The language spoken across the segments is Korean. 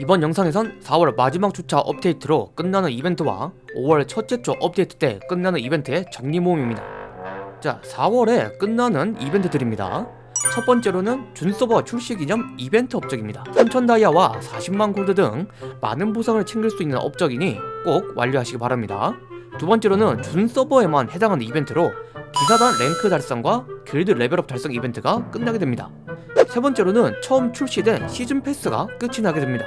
이번 영상에선 4월 마지막 주차 업데이트로 끝나는 이벤트와 5월 첫째 주 업데이트 때 끝나는 이벤트의 정리 모음입니다. 자, 4월에 끝나는 이벤트들입니다. 첫 번째로는 준서버 출시 기념 이벤트 업적입니다. 3000 다이아와 40만 골드 등 많은 보상을 챙길 수 있는 업적이니 꼭 완료하시기 바랍니다. 두 번째로는 준 서버에만 해당하는 이벤트로 기사단 랭크 달성과 길드 레벨업 달성 이벤트가 끝나게 됩니다. 세 번째로는 처음 출시된 시즌 패스가 끝이 나게 됩니다.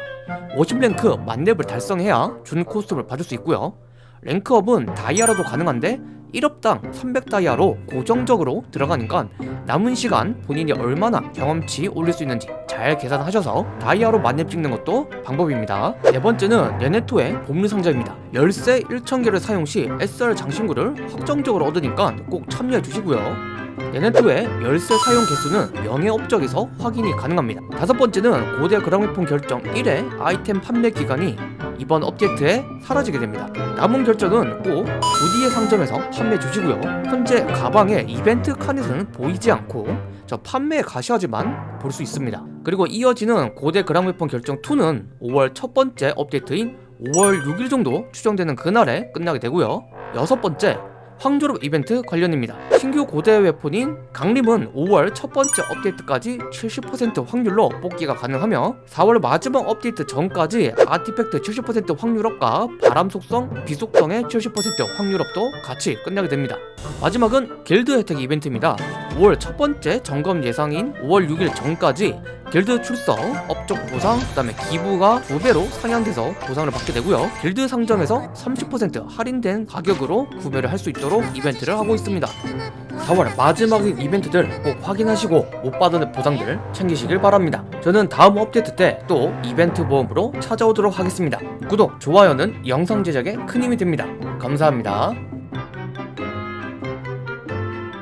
50랭크 만렙을 달성해야 준 코스튬을 받을 수 있고요. 랭크업은 다이아로도 가능한데 1업당 300다이아로 고정적으로 들어가니까 남은 시간 본인이 얼마나 경험치 올릴 수 있는지 잘 계산하셔서 다이아로 만렙 찍는 것도 방법입니다. 네 번째는 레네토의 보물 상자입니다. 열쇠 1000개를 사용 시 SR 장신구를 확정적으로 얻으니까 꼭 참여해 주시고요. 얘네토의 열쇠 사용 개수는 명예 업적에서 확인이 가능합니다. 다섯 번째는 고대 그랑웨폰 결정 1회 아이템 판매 기간이 이번 업데이트에 사라지게 됩니다. 남은 결정은 꼭 2D의 상점에서 판매 주시고요. 현재 가방에 이벤트 칸에서는 보이지 않고 저 판매 가시화지만 볼 수 있습니다. 그리고 이어지는 고대 그랑웨폰 결정 2는 5월 첫 번째 업데이트인 5월 6일 정도 추정되는 그날에 끝나게 되고요. 여섯 번째 황조롭 이벤트 관련입니다. 신규 고대 weapon인 강림은 5월 첫 번째 업데이트까지 70% 확률로 뽑기가 가능하며 4월 마지막 업데이트 전까지 artifact 70% 확률업과 바람 속성, 비 속성의 70% 확률업도 같이 끝나게 됩니다. 마지막은 길드 혜택 이벤트입니다. 5월 첫 번째 점검 예상인 5월 6일 전까지 길드 출석, 업적 보상, 그 다음에 기부가 두 배로 상향돼서 보상을 받게 되고요. 길드 상점에서 30% 할인된 가격으로 구매를 할 수 있도록 이벤트를 하고 있습니다. 4월 마지막인 이벤트들 꼭 확인하시고 못 받은 보상들 챙기시길 바랍니다. 저는 다음 업데이트 때 또 이벤트 모험으로 찾아오도록 하겠습니다. 구독, 좋아요는 영상 제작에 큰 힘이 됩니다. 감사합니다.